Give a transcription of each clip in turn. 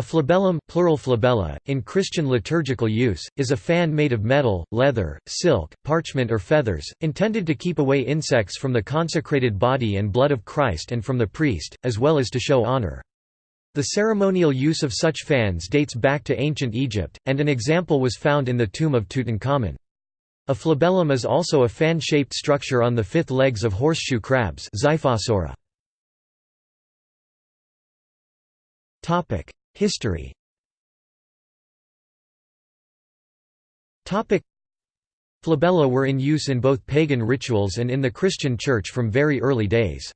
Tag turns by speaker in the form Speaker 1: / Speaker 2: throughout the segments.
Speaker 1: A flabellum plural flabella, in Christian liturgical use, is a fan made of metal, leather, silk, parchment or feathers, intended to keep away insects from the consecrated body and blood of Christ and from the priest, as well as to show honor. The ceremonial use of such fans dates back to ancient Egypt, and an example was found in the tomb of Tutankhamun. A flabellum is also a fan-shaped structure on the fifth legs of horseshoe crabs History Flabella were in use in both pagan rituals and in the Christian Church from very early days.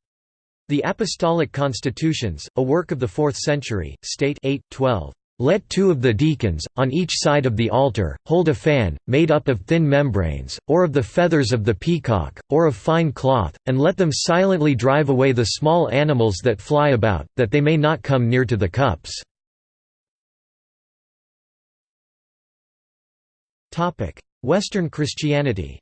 Speaker 1: The Apostolic Constitutions, a work of the 4th century, state 8, 12, let two of the deacons, on each side of the altar, hold a fan, made up of thin membranes, or of the feathers of the peacock, or of fine cloth, and let them silently drive away the small animals that fly about, that they may not come near to the cups. Western Christianity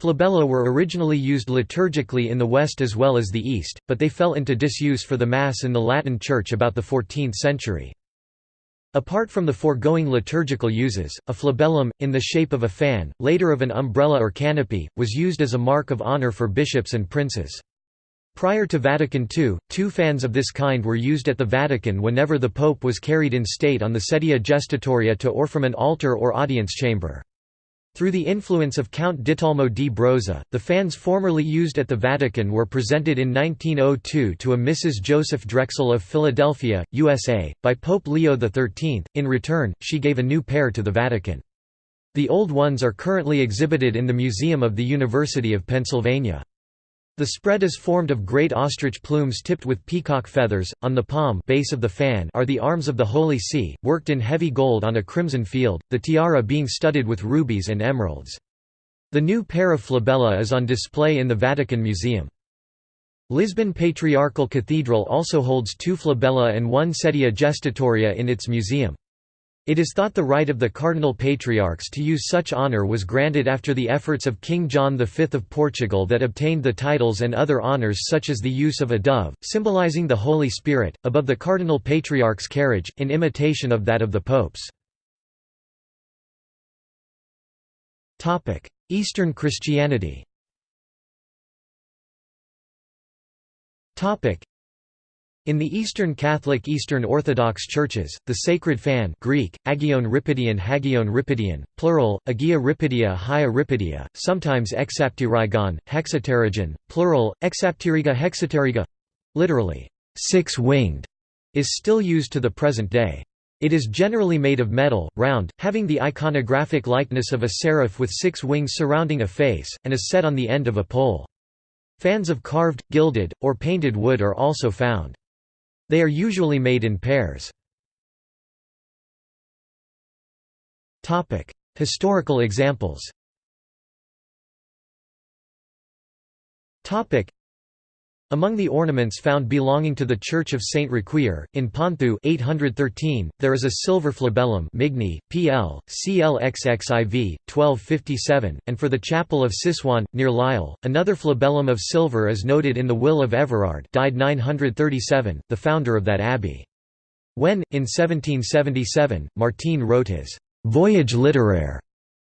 Speaker 1: Flabella were originally used liturgically in the West as well as the East, but they fell into disuse for the Mass in the Latin Church about the 14th century. Apart from the foregoing liturgical uses, a flabellum, in the shape of a fan, later of an umbrella or canopy, was used as a mark of honor for bishops and princes. Prior to Vatican II, two fans of this kind were used at the Vatican whenever the Pope was carried in state on the sedia gestatoria to or from an altar or audience chamber. Through the influence of Count Ditalmo di Brazza, the fans formerly used at the Vatican were presented in 1902 to a Mrs. Joseph Drexel of Philadelphia, USA, by Pope Leo XIII. In return, she gave a new pair to the Vatican. The old ones are currently exhibited in the Museum of the University of Pennsylvania. The spread is formed of great ostrich plumes tipped with peacock feathers. On the palm base of the fan are the arms of the Holy See, worked in heavy gold on a crimson field, the tiara being studded with rubies and emeralds. The new pair of flabella is on display in the Vatican Museum. Lisbon Patriarchal Cathedral also holds two flabella and one sedia gestatoria in its museum. It is thought the right of the cardinal patriarchs to use such honour was granted after the efforts of King John V of Portugal that obtained the titles and other honours such as the use of a dove, symbolising the Holy Spirit, above the cardinal patriarch's carriage, in imitation of that of the popes. Eastern Christianity in the Eastern Catholic Eastern Orthodox Churches, the sacred fan Greek, agion ripidion hagion ripidion, plural, agia ripidia hia ripidia, sometimes exapterygon, hexapterygon, plural, exapteryga hexapteryga literally, six-winged, is still used to the present day. It is generally made of metal, round, having the iconographic likeness of a seraph with six wings surrounding a face, and is set on the end of a pole. Fans of carved, gilded, or painted wood are also found. They are usually made in pairs. Historical examples among the ornaments found belonging to the Church of Saint Riquier, in Ponthieu 813, there is a silver flabellum Migne, PL, CLXXIV, 1257, and for the chapel of Cysoing, near Lisle, another flabellum of silver is noted in the will of Everard died 937, the founder of that abbey. When, in 1777, Martène wrote his «Voyage littéraire»,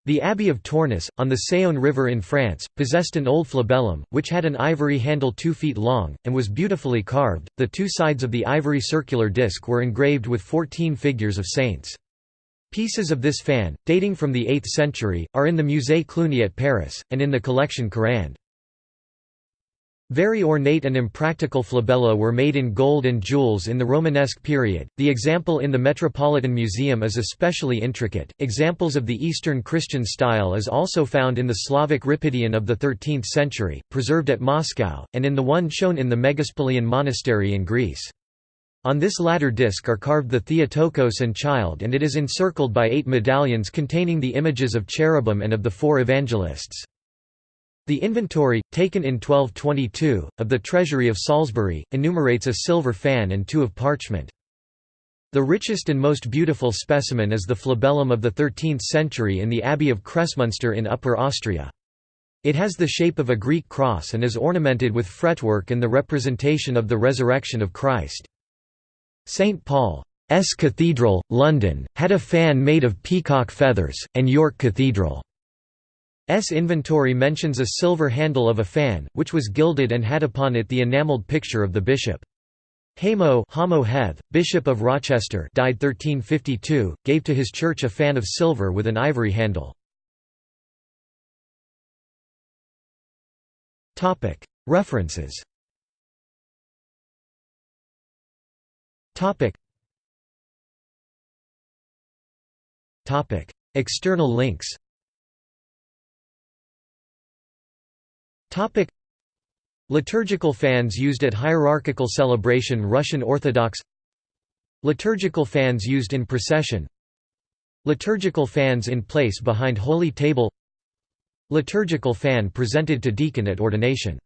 Speaker 1: the Abbey of Tournus, on the Saône River in France, possessed an old flabellum, which had an ivory handle two feet long, and was beautifully carved. The two sides of the ivory circular disc were engraved with fourteen figures of saints. Pieces of this fan, dating from the 8th century, are in the Musée Cluny at Paris, and in the collection Carrand. Very ornate and impractical flabella were made in gold and jewels in the Romanesque period. The example in the Metropolitan Museum is especially intricate. Examples of the Eastern Christian style is also found in the Slavic Ripidion of the 13th century, preserved at Moscow, and in the one shown in the Megaspelaion Monastery in Greece. On this latter disc are carved the Theotokos and Child and it is encircled by eight medallions containing the images of cherubim and of the four evangelists. The inventory, taken in 1222, of the treasury of Salisbury, enumerates a silver fan and two of parchment. The richest and most beautiful specimen is the flabellum of the 13th century in the Abbey of Kremsmünster in Upper Austria. It has the shape of a Greek cross and is ornamented with fretwork and the representation of the resurrection of Christ. St. Paul's Cathedral, London, had a fan made of peacock feathers, and York Cathedral S inventory mentions a silver handle of a fan, which was gilded and had upon it the enamelled picture of the bishop. Hamo Hamo Heth, Bishop of Rochester died 1352, gave to his church a fan of silver with an ivory handle. References. External links Topic. Liturgical fans used at hierarchical celebration Russian Orthodox. Liturgical fans used in procession. Liturgical fans in place behind Holy Table. Liturgical fan presented to deacon at ordination